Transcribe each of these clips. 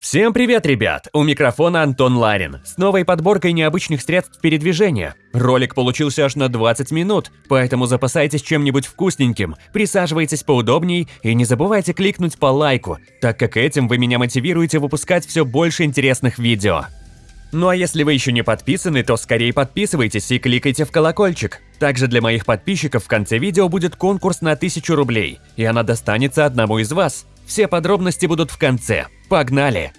Всем привет, ребят! У микрофона Антон Ларин с новой подборкой необычных средств передвижения. Ролик получился аж на 20 минут, поэтому запасайтесь чем-нибудь вкусненьким, присаживайтесь поудобней и не забывайте кликнуть по лайку, так как этим вы меня мотивируете выпускать все больше интересных видео. Ну а если вы еще не подписаны, то скорее подписывайтесь и кликайте в колокольчик. Также для моих подписчиков в конце видео будет конкурс на 1000 рублей, и она достанется одному из вас. Все подробности будут в конце. Погнали!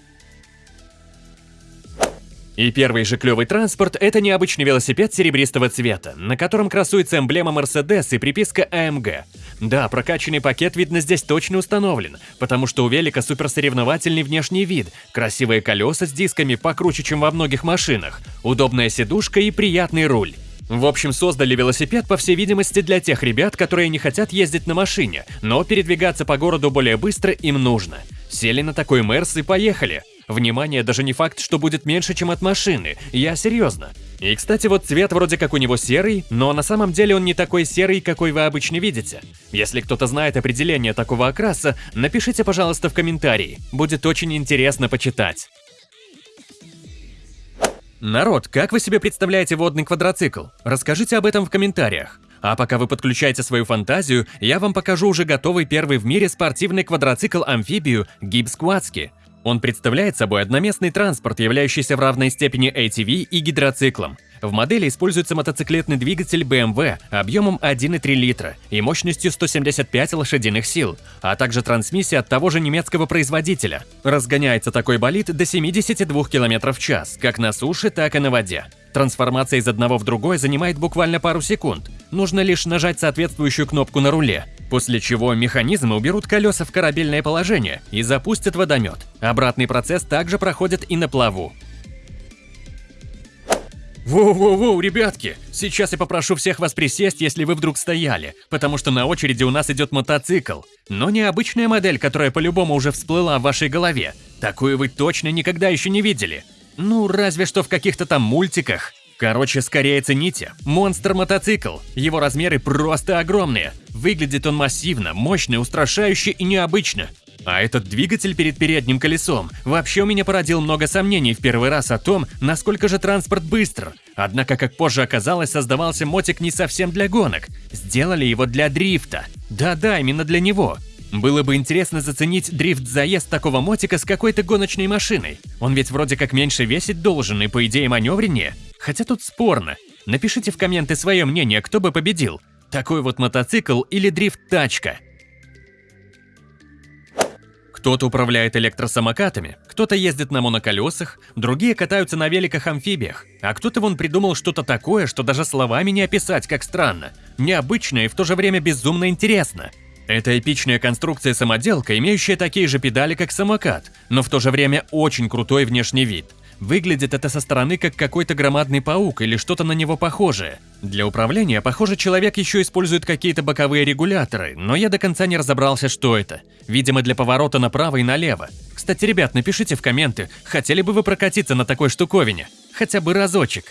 И первый же клевый транспорт – это необычный велосипед серебристого цвета, на котором красуется эмблема Mercedes и приписка AMG. Да, прокачанный пакет, видно, здесь точно установлен, потому что у велика суперсоревновательный внешний вид, красивые колеса с дисками покруче, чем во многих машинах, удобная сидушка и приятный руль. В общем, создали велосипед, по всей видимости, для тех ребят, которые не хотят ездить на машине, но передвигаться по городу более быстро им нужно. Сели на такой Мерс и поехали. Внимание, даже не факт, что будет меньше, чем от машины, я серьезно. И, кстати, вот цвет вроде как у него серый, но на самом деле он не такой серый, какой вы обычно видите. Если кто-то знает определение такого окраса, напишите, пожалуйста, в комментарии, будет очень интересно почитать. Народ, как вы себе представляете водный квадроцикл? Расскажите об этом в комментариях. А пока вы подключаете свою фантазию, я вам покажу уже готовый первый в мире спортивный квадроцикл-амфибию Gibbs Quadski. Он представляет собой одноместный транспорт, являющийся в равной степени ATV и гидроциклом. В модели используется мотоциклетный двигатель BMW объемом 1,3 литра и мощностью 175 лошадиных сил, а также трансмиссия от того же немецкого производителя. Разгоняется такой болид до 72 км в час, как на суше, так и на воде. Трансформация из одного в другой занимает буквально пару секунд. Нужно лишь нажать соответствующую кнопку на руле, после чего механизмы уберут колеса в корабельное положение и запустят водомет. Обратный процесс также проходит и на плаву. Воу-воу-воу, ребятки! Сейчас я попрошу всех вас присесть, если вы вдруг стояли, потому что на очереди у нас идет мотоцикл. Но не обычная модель, которая по-любому уже всплыла в вашей голове. Такую вы точно никогда еще не видели. Ну, разве что в каких-то там мультиках. Короче, скорее цените. Монстр-мотоцикл. Его размеры просто огромные. Выглядит он массивно, мощно, устрашающе и необычно. А этот двигатель перед передним колесом вообще у меня породил много сомнений в первый раз о том, насколько же транспорт быстр. Однако, как позже оказалось, создавался мотик не совсем для гонок. Сделали его для дрифта. Да-да, именно для него. Было бы интересно заценить дрифт-заезд такого мотика с какой-то гоночной машиной. Он ведь вроде как меньше весить должен и, по идее, маневреннее. Хотя тут спорно. Напишите в комменты свое мнение, кто бы победил. Такой вот мотоцикл или дрифт-тачка. Кто-то управляет электросамокатами, кто-то ездит на моноколесах, другие катаются на великах-амфибиях, а кто-то вон придумал что-то такое, что даже словами не описать, как странно. Необычно и в то же время безумно интересно. Это эпичная конструкция-самоделка, имеющая такие же педали, как самокат, но в то же время очень крутой внешний вид – Выглядит это со стороны как какой-то громадный паук или что-то на него похожее. Для управления, похоже, человек еще использует какие-то боковые регуляторы, но я до конца не разобрался, что это. Видимо, для поворота направо и налево. Кстати, ребят, напишите в комменты, хотели бы вы прокатиться на такой штуковине? Хотя бы разочек.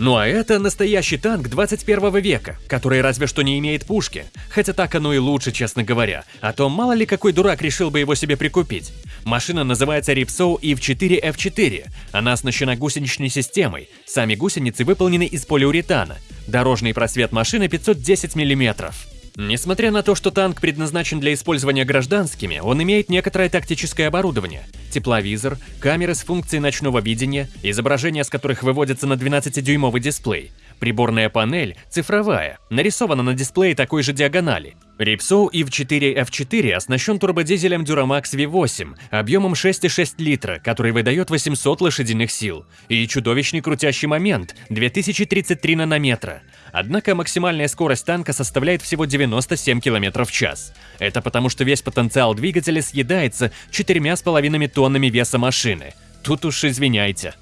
Ну а это настоящий танк 21 века, который разве что не имеет пушки. Хотя так оно и лучше, честно говоря. А то мало ли какой дурак решил бы его себе прикупить. Машина называется Ripsow EV4F4. Она оснащена гусеничной системой. Сами гусеницы выполнены из полиуретана. Дорожный просвет машины 510 мм. Несмотря на то, что танк предназначен для использования гражданскими, он имеет некоторое тактическое оборудование. Тепловизор, камеры с функцией ночного видения, изображения с которых выводятся на 12-дюймовый дисплей, Приборная панель цифровая, нарисована на дисплее такой же диагонали. Ripsow EV4F4 оснащен турбодизелем Duramax V8 объемом 6,6 литра, который выдает 800 лошадиных сил, и чудовищный крутящий момент – 2033 нанометра. Однако максимальная скорость танка составляет всего 97 км в час. Это потому, что весь потенциал двигателя съедается 4,5 тоннами веса машины. Тут уж извиняйте.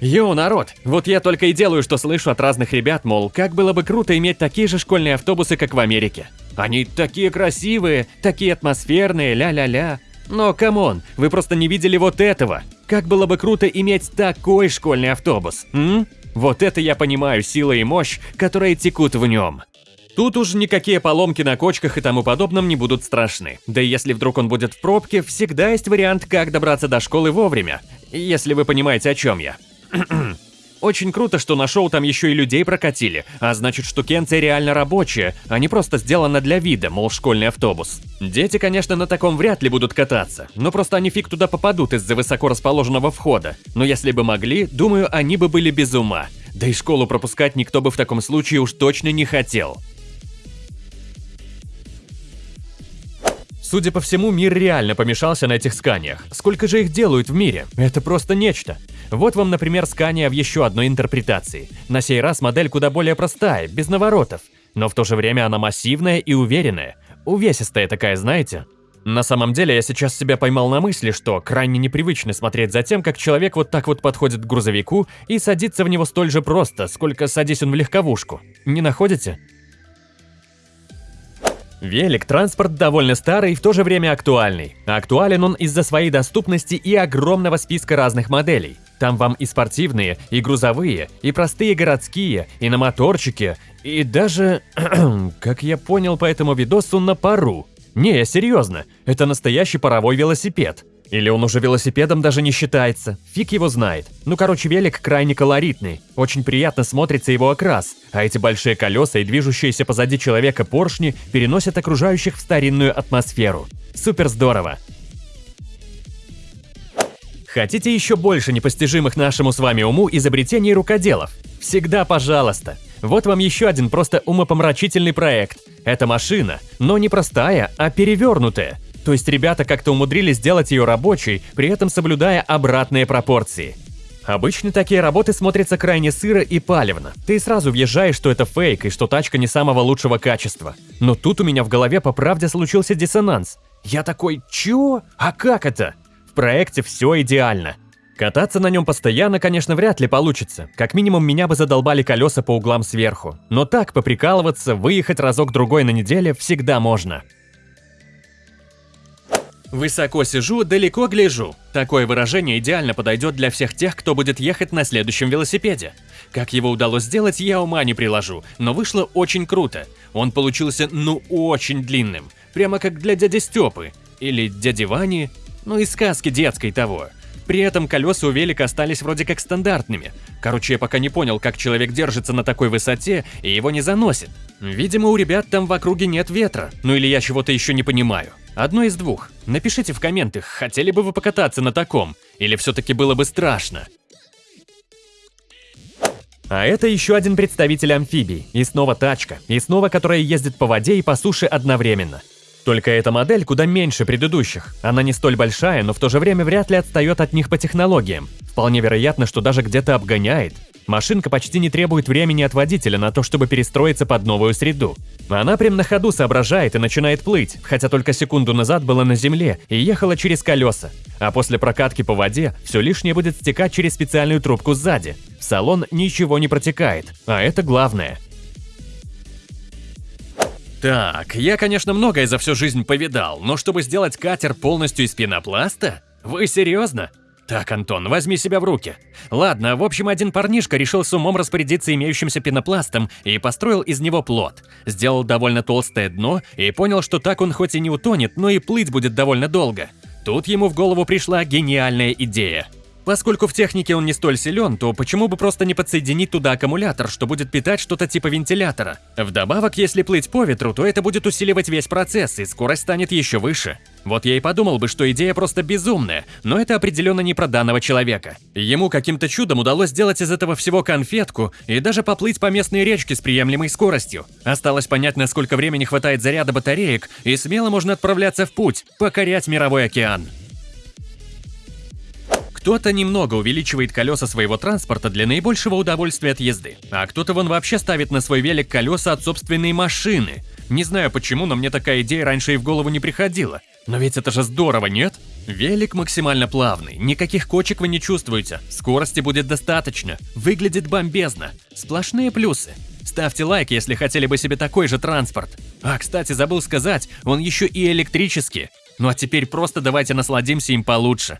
Yo, народ! Вот я только и делаю, что слышу от разных ребят, мол, как было бы круто иметь такие же школьные автобусы, как в Америке. Они такие красивые, такие атмосферные, ля-ля-ля. Но, come on, вы просто не видели вот этого. Как было бы круто иметь такой школьный автобус, м? Вот это я понимаю сила и мощь, которые текут в нем. Тут уж никакие поломки на кочках и тому подобном не будут страшны. Да и если вдруг он будет в пробке, всегда есть вариант, как добраться до школы вовремя. Если вы понимаете, о чем я. Очень круто, что на шоу там еще и людей прокатили, а значит штукенция реально рабочая, а не просто сделана для вида, мол, школьный автобус. Дети, конечно, на таком вряд ли будут кататься, но просто они фиг туда попадут из-за высоко расположенного входа. Но если бы могли, думаю, они бы были без ума. Да и школу пропускать никто бы в таком случае уж точно не хотел. Судя по всему, мир реально помешался на этих сканиях. Сколько же их делают в мире? Это просто нечто. Вот вам, например, скания в еще одной интерпретации. На сей раз модель куда более простая, без наворотов. Но в то же время она массивная и уверенная. Увесистая такая, знаете? На самом деле, я сейчас себя поймал на мысли, что крайне непривычно смотреть за тем, как человек вот так вот подходит к грузовику и садится в него столь же просто, сколько садись он в легковушку. Не находите? Велик – транспорт довольно старый и в то же время актуальный. Актуален он из-за своей доступности и огромного списка разных моделей. Там вам и спортивные, и грузовые, и простые городские, и на моторчике, и даже, как я понял по этому видосу, на пару. Не, серьезно, это настоящий паровой велосипед. Или он уже велосипедом даже не считается, фиг его знает. Ну короче, велик крайне колоритный, очень приятно смотрится его окрас, а эти большие колеса и движущиеся позади человека поршни переносят окружающих в старинную атмосферу. Супер здорово! Хотите еще больше непостижимых нашему с вами уму изобретений рукоделов? Всегда пожалуйста! Вот вам еще один просто умопомрачительный проект. Это машина, но не простая, а перевернутая. То есть ребята как-то умудрились сделать ее рабочей, при этом соблюдая обратные пропорции. Обычно такие работы смотрятся крайне сыро и палевно. Ты сразу въезжаешь, что это фейк и что тачка не самого лучшего качества. Но тут у меня в голове по правде случился диссонанс. Я такой, чё? А как это? В проекте все идеально. Кататься на нем постоянно, конечно, вряд ли получится. Как минимум, меня бы задолбали колеса по углам сверху. Но так, поприкалываться, выехать разок-другой на неделе всегда можно. Высоко сижу, далеко гляжу. Такое выражение идеально подойдет для всех тех, кто будет ехать на следующем велосипеде. Как его удалось сделать, я ума не приложу, но вышло очень круто. Он получился ну очень длинным, прямо как для дяди Степы или дяди Вани, ну и сказки детской того. При этом колеса у велика остались вроде как стандартными. Короче, я пока не понял, как человек держится на такой высоте и его не заносит. Видимо, у ребят там в округе нет ветра, ну или я чего-то еще не понимаю. Одно из двух. Напишите в комментах, хотели бы вы покататься на таком, или все-таки было бы страшно. А это еще один представитель амфибий, и снова тачка, и снова которая ездит по воде и по суше одновременно. Только эта модель куда меньше предыдущих. Она не столь большая, но в то же время вряд ли отстает от них по технологиям. Вполне вероятно, что даже где-то обгоняет. Машинка почти не требует времени от водителя на то, чтобы перестроиться под новую среду. Она прям на ходу соображает и начинает плыть, хотя только секунду назад была на земле и ехала через колеса. А после прокатки по воде все лишнее будет стекать через специальную трубку сзади. В салон ничего не протекает, а это главное. Так, я, конечно, многое за всю жизнь повидал, но чтобы сделать катер полностью из пенопласта? Вы серьезно? Так, Антон, возьми себя в руки. Ладно, в общем, один парнишка решил с умом распорядиться имеющимся пенопластом и построил из него плот. Сделал довольно толстое дно и понял, что так он хоть и не утонет, но и плыть будет довольно долго. Тут ему в голову пришла гениальная идея – Поскольку в технике он не столь силен, то почему бы просто не подсоединить туда аккумулятор, что будет питать что-то типа вентилятора? Вдобавок, если плыть по ветру, то это будет усиливать весь процесс, и скорость станет еще выше. Вот я и подумал бы, что идея просто безумная, но это определенно не про данного человека. Ему каким-то чудом удалось сделать из этого всего конфетку и даже поплыть по местной речке с приемлемой скоростью. Осталось понять, насколько времени хватает заряда батареек, и смело можно отправляться в путь, покорять мировой океан. Кто-то немного увеличивает колеса своего транспорта для наибольшего удовольствия от езды, а кто-то вон вообще ставит на свой велик колеса от собственной машины. Не знаю почему, но мне такая идея раньше и в голову не приходила. Но ведь это же здорово, нет? Велик максимально плавный, никаких кочек вы не чувствуете, скорости будет достаточно, выглядит бомбезно, сплошные плюсы. Ставьте лайк, если хотели бы себе такой же транспорт. А, кстати, забыл сказать, он еще и электрический. Ну а теперь просто давайте насладимся им получше.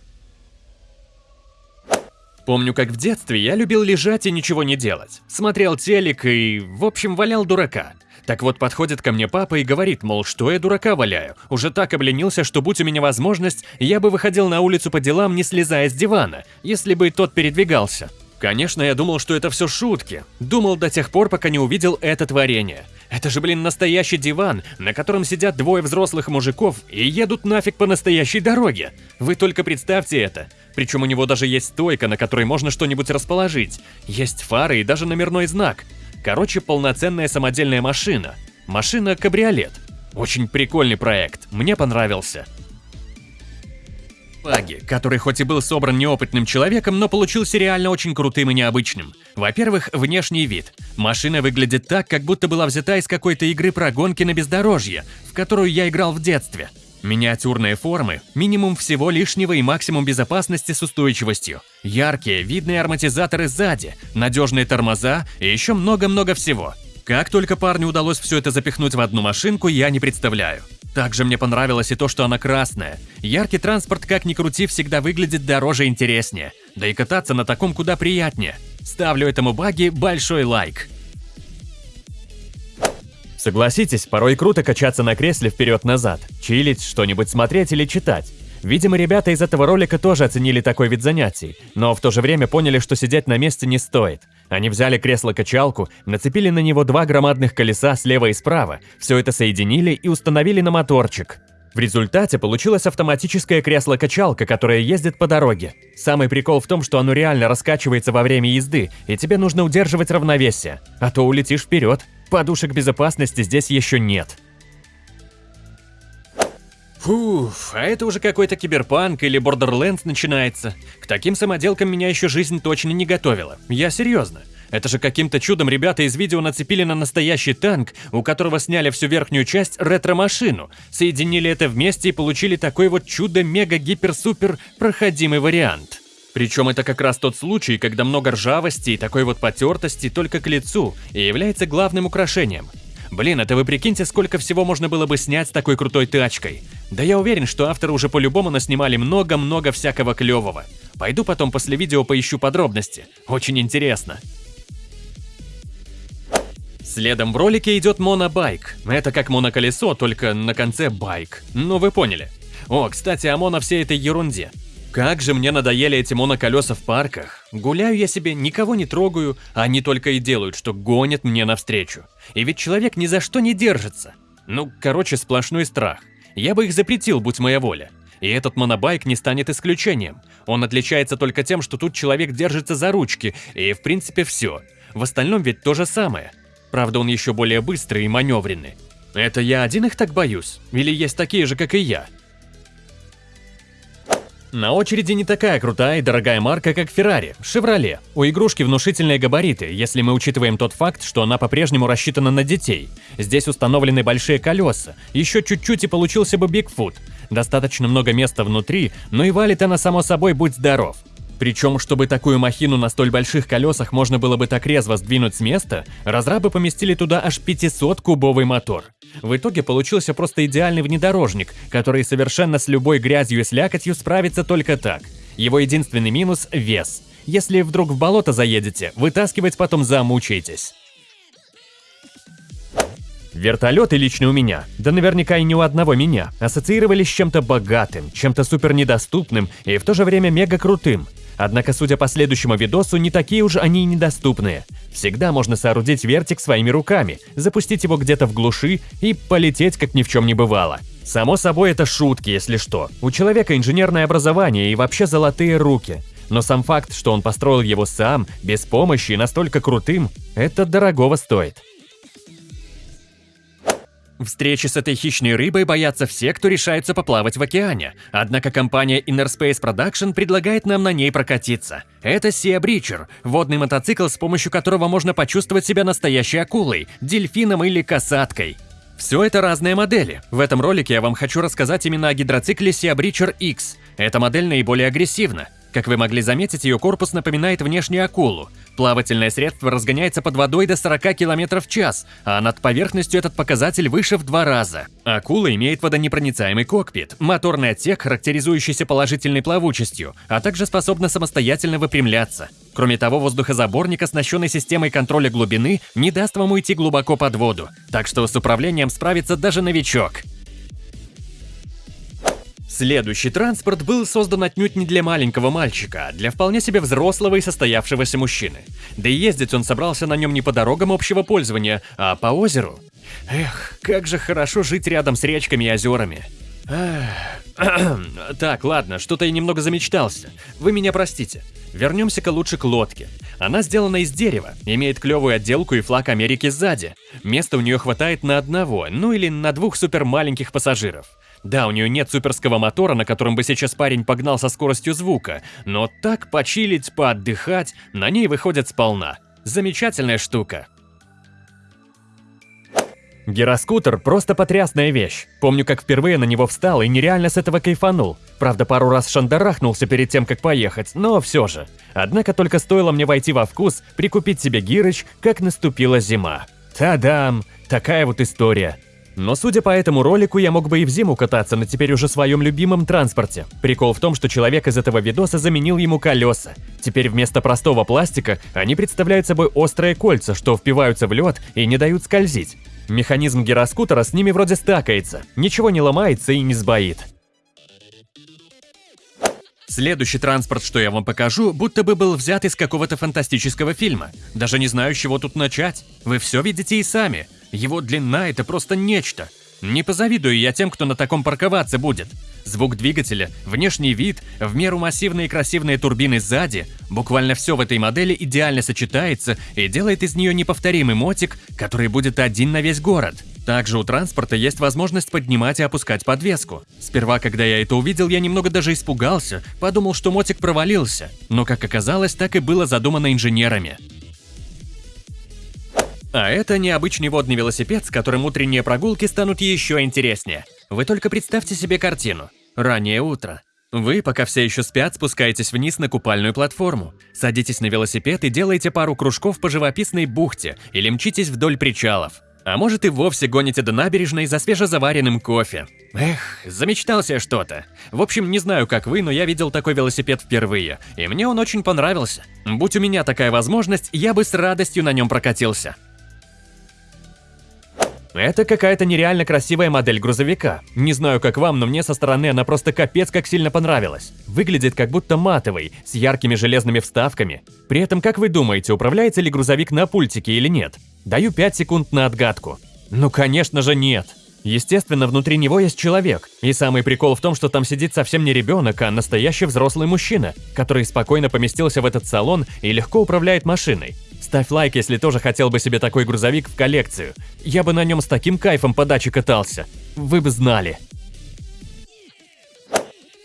Помню, как в детстве я любил лежать и ничего не делать. Смотрел телек и, в общем, валял дурака. Так вот, подходит ко мне папа и говорит, мол, что я дурака валяю. Уже так обленился, что будь у меня возможность, я бы выходил на улицу по делам, не слезая с дивана, если бы тот передвигался. Конечно, я думал, что это все шутки. Думал до тех пор, пока не увидел это творение. Это же, блин, настоящий диван, на котором сидят двое взрослых мужиков и едут нафиг по настоящей дороге. Вы только представьте это. Причем у него даже есть стойка, на которой можно что-нибудь расположить. Есть фары и даже номерной знак. Короче, полноценная самодельная машина. Машина-кабриолет. Очень прикольный проект, мне понравился. Баги, который хоть и был собран неопытным человеком, но получился реально очень крутым и необычным. Во-первых, внешний вид. Машина выглядит так, как будто была взята из какой-то игры про гонки на бездорожье, в которую я играл в детстве. Миниатюрные формы, минимум всего лишнего и максимум безопасности с устойчивостью. Яркие, видные ароматизаторы сзади, надежные тормоза и еще много-много всего. Как только парню удалось все это запихнуть в одну машинку, я не представляю. Также мне понравилось и то, что она красная. Яркий транспорт, как ни крути, всегда выглядит дороже и интереснее. Да и кататься на таком куда приятнее. Ставлю этому баги большой лайк. Согласитесь, порой круто качаться на кресле вперед-назад, чилить, что-нибудь смотреть или читать. Видимо, ребята из этого ролика тоже оценили такой вид занятий, но в то же время поняли, что сидеть на месте не стоит. Они взяли кресло-качалку, нацепили на него два громадных колеса слева и справа, все это соединили и установили на моторчик. В результате получилась автоматическое кресло-качалка, которое ездит по дороге. Самый прикол в том, что оно реально раскачивается во время езды, и тебе нужно удерживать равновесие, а то улетишь вперед. Подушек безопасности здесь еще нет. Фуф, а это уже какой-то киберпанк или Borderlands начинается. К таким самоделкам меня еще жизнь точно не готовила. Я серьезно. Это же каким-то чудом ребята из видео нацепили на настоящий танк, у которого сняли всю верхнюю часть ретро-машину, соединили это вместе и получили такой вот чудо-мега-гипер-супер проходимый вариант. Причем это как раз тот случай, когда много ржавости и такой вот потертости только к лицу и является главным украшением. Блин, это вы прикиньте, сколько всего можно было бы снять с такой крутой тачкой. Да я уверен, что авторы уже по-любому наснимали много-много всякого клевого. Пойду потом после видео поищу подробности. Очень интересно. Следом в ролике идет монобайк. Это как моноколесо, только на конце байк. Ну вы поняли. О, кстати, о моно всей этой ерунде. Как же мне надоели эти моноколеса в парках. Гуляю я себе, никого не трогаю, а они только и делают, что гонят мне навстречу. И ведь человек ни за что не держится. Ну, короче, сплошной страх. Я бы их запретил, будь моя воля. И этот монобайк не станет исключением. Он отличается только тем, что тут человек держится за ручки, и в принципе все. В остальном ведь то же самое. Правда, он еще более быстрый и маневренный. Это я один их так боюсь? Или есть такие же, как и я? На очереди не такая крутая и дорогая марка, как Ferrari, Chevrolet. У игрушки внушительные габариты, если мы учитываем тот факт, что она по-прежнему рассчитана на детей. Здесь установлены большие колеса, еще чуть-чуть и получился бы Bigfoot. Достаточно много места внутри, но и валит она само собой будь здоров. Причем, чтобы такую махину на столь больших колесах можно было бы так резво сдвинуть с места, разрабы поместили туда аж 500-кубовый мотор. В итоге получился просто идеальный внедорожник, который совершенно с любой грязью и слякотью справится только так. Его единственный минус – вес. Если вдруг в болото заедете, вытаскивать потом замучаетесь. Вертолеты лично у меня, да наверняка и не у одного меня, ассоциировались с чем-то богатым, чем-то супер недоступным и в то же время мега крутым. Однако, судя по следующему видосу, не такие уж они и недоступные. Всегда можно соорудить вертик своими руками, запустить его где-то в глуши и полететь, как ни в чем не бывало. Само собой, это шутки, если что. У человека инженерное образование и вообще золотые руки. Но сам факт, что он построил его сам, без помощи и настолько крутым, это дорогого стоит. Встречи с этой хищной рыбой боятся все, кто решается поплавать в океане. Однако компания Inner Space Production предлагает нам на ней прокатиться. Это Sea Breacher, водный мотоцикл, с помощью которого можно почувствовать себя настоящей акулой, дельфином или касаткой. Все это разные модели. В этом ролике я вам хочу рассказать именно о гидроцикле Sea Breacher X. Эта модель наиболее агрессивна. Как вы могли заметить, ее корпус напоминает внешнюю акулу. Плавательное средство разгоняется под водой до 40 км в час, а над поверхностью этот показатель выше в два раза. Акула имеет водонепроницаемый кокпит, моторный отсек, характеризующийся положительной плавучестью, а также способна самостоятельно выпрямляться. Кроме того, воздухозаборник, оснащенный системой контроля глубины, не даст вам уйти глубоко под воду, так что с управлением справится даже новичок. Следующий транспорт был создан отнюдь не для маленького мальчика, а для вполне себе взрослого и состоявшегося мужчины. Да и ездить он собрался на нем не по дорогам общего пользования, а по озеру. Эх, как же хорошо жить рядом с речками и озерами. Так, ладно, что-то я немного замечтался. Вы меня простите. Вернемся-ка лучше к лодке. Она сделана из дерева, имеет клевую отделку и флаг Америки сзади. Места у нее хватает на одного, ну или на двух супер маленьких пассажиров. Да, у нее нет суперского мотора, на котором бы сейчас парень погнал со скоростью звука, но так почилить, поотдыхать, на ней выходит сполна. Замечательная штука. Гироскутер – просто потрясная вещь. Помню, как впервые на него встал и нереально с этого кайфанул. Правда, пару раз шандарахнулся перед тем, как поехать, но все же. Однако только стоило мне войти во вкус, прикупить себе гирыч, как наступила зима. Та-дам! Такая вот история. Но судя по этому ролику, я мог бы и в зиму кататься на теперь уже своем любимом транспорте. Прикол в том, что человек из этого видоса заменил ему колеса. Теперь вместо простого пластика они представляют собой острые кольца, что впиваются в лед и не дают скользить. Механизм гироскутера с ними вроде стакается, ничего не ломается и не сбоит. Следующий транспорт, что я вам покажу, будто бы был взят из какого-то фантастического фильма. Даже не знаю, с чего тут начать. Вы все видите и сами. Его длина – это просто нечто. Не позавидую я тем, кто на таком парковаться будет. Звук двигателя, внешний вид, в меру массивные и красивые турбины сзади, буквально все в этой модели идеально сочетается и делает из нее неповторимый мотик, который будет один на весь город. Также у транспорта есть возможность поднимать и опускать подвеску. Сперва, когда я это увидел, я немного даже испугался, подумал, что мотик провалился. Но, как оказалось, так и было задумано инженерами. А это необычный водный велосипед, с которым утренние прогулки станут еще интереснее. Вы только представьте себе картину. Раннее утро. Вы, пока все еще спят, спускаетесь вниз на купальную платформу, садитесь на велосипед и делаете пару кружков по живописной бухте или мчитесь вдоль причалов. А может и вовсе гоните до набережной за свежезаваренным кофе. Эх, замечтался что-то. В общем, не знаю, как вы, но я видел такой велосипед впервые, и мне он очень понравился. Будь у меня такая возможность, я бы с радостью на нем прокатился. Это какая-то нереально красивая модель грузовика. Не знаю, как вам, но мне со стороны она просто капец как сильно понравилась. Выглядит как будто матовый, с яркими железными вставками. При этом, как вы думаете, управляется ли грузовик на пультике или нет? Даю 5 секунд на отгадку. Ну, конечно же, нет. Естественно, внутри него есть человек. И самый прикол в том, что там сидит совсем не ребенок, а настоящий взрослый мужчина, который спокойно поместился в этот салон и легко управляет машиной. Ставь лайк, если тоже хотел бы себе такой грузовик в коллекцию. Я бы на нем с таким кайфом по даче катался. Вы бы знали.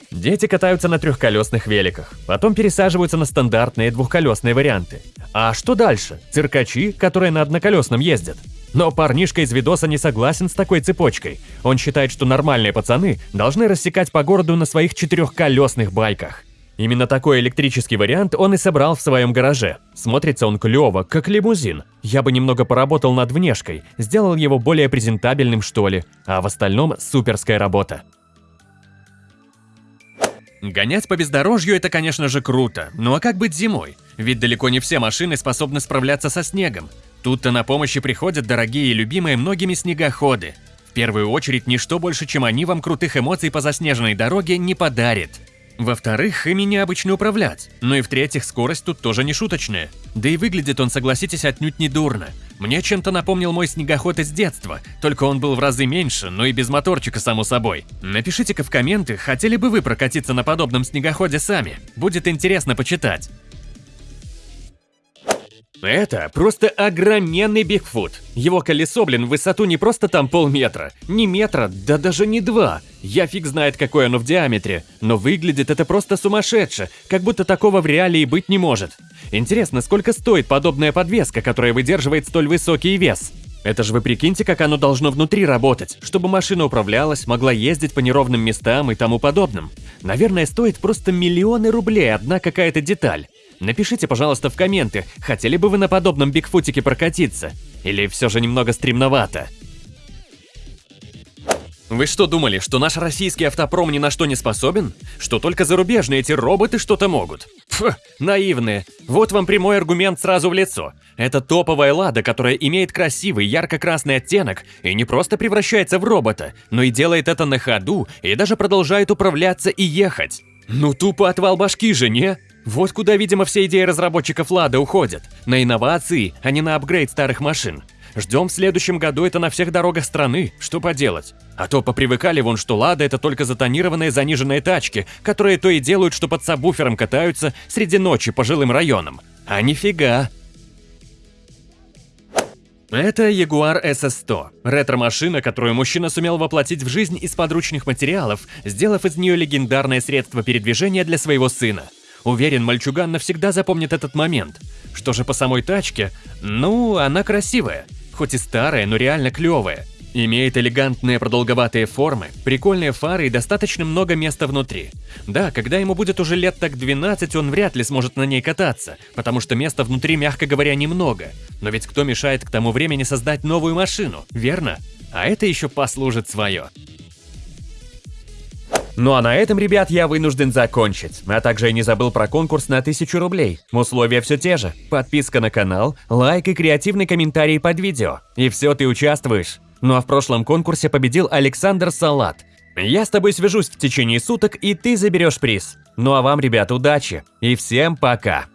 Дети катаются на трехколесных великах, потом пересаживаются на стандартные двухколесные варианты. А что дальше? Циркачи, которые на одноколесном ездят. Но парнишка из видоса не согласен с такой цепочкой. Он считает, что нормальные пацаны должны рассекать по городу на своих четырехколесных байках. Именно такой электрический вариант он и собрал в своем гараже. Смотрится он клево, как лимузин. Я бы немного поработал над внешкой, сделал его более презентабельным что ли, а в остальном суперская работа. Гонять по бездорожью – это, конечно же, круто. Ну а как быть зимой? Ведь далеко не все машины способны справляться со снегом. Тут-то на помощь приходят дорогие и любимые многими снегоходы. В первую очередь, ничто больше, чем они вам крутых эмоций по заснеженной дороге не подарит. Во-вторых, ими необычно управлять. Ну и в-третьих, скорость тут тоже не шуточная. Да и выглядит он, согласитесь, отнюдь не дурно. Мне чем-то напомнил мой снегоход из детства, только он был в разы меньше, но и без моторчика, само собой. Напишите-ка в комменты, хотели бы вы прокатиться на подобном снегоходе сами. Будет интересно почитать. Это просто огроменный Бигфут. Его колесо, блин, в высоту не просто там полметра, не метра, да даже не два. Я фиг знает, какое оно в диаметре, но выглядит это просто сумасшедше, как будто такого в реалии быть не может. Интересно, сколько стоит подобная подвеска, которая выдерживает столь высокий вес? Это же вы прикиньте, как оно должно внутри работать, чтобы машина управлялась, могла ездить по неровным местам и тому подобным. Наверное, стоит просто миллионы рублей одна какая-то деталь. Напишите, пожалуйста, в комменты, хотели бы вы на подобном бигфутике прокатиться? Или все же немного стремновато? Вы что думали, что наш российский автопром ни на что не способен? Что только зарубежные эти роботы что-то могут? Фу, наивные. Вот вам прямой аргумент сразу в лицо. Это топовая «Лада», которая имеет красивый ярко-красный оттенок и не просто превращается в робота, но и делает это на ходу и даже продолжает управляться и ехать. Ну тупо отвал башки же, не? Вот куда, видимо, все идеи разработчиков «Лада» уходят. На инновации, а не на апгрейд старых машин. Ждем в следующем году это на всех дорогах страны, что поделать. А то попривыкали вон, что «Лада» — это только затонированные заниженные тачки, которые то и делают, что под сабвуфером катаются среди ночи по жилым районам. А нифига. Это Jaguar SS100, ретро-машина, которую мужчина сумел воплотить в жизнь из подручных материалов, сделав из нее легендарное средство передвижения для своего сына. Уверен, мальчуган навсегда запомнит этот момент. Что же по самой тачке? Ну, она красивая. Хоть и старая, но реально клевая. Имеет элегантные продолговатые формы, прикольные фары и достаточно много места внутри. Да, когда ему будет уже лет так 12, он вряд ли сможет на ней кататься, потому что места внутри, мягко говоря, немного. Но ведь кто мешает к тому времени создать новую машину, верно? А это еще послужит свое. Ну а на этом, ребят, я вынужден закончить. А также я не забыл про конкурс на 1000 рублей. Условия все те же. Подписка на канал, лайк и креативный комментарий под видео. И все, ты участвуешь. Ну а в прошлом конкурсе победил Александр Салат. Я с тобой свяжусь в течение суток, и ты заберешь приз. Ну а вам, ребят, удачи. И всем пока.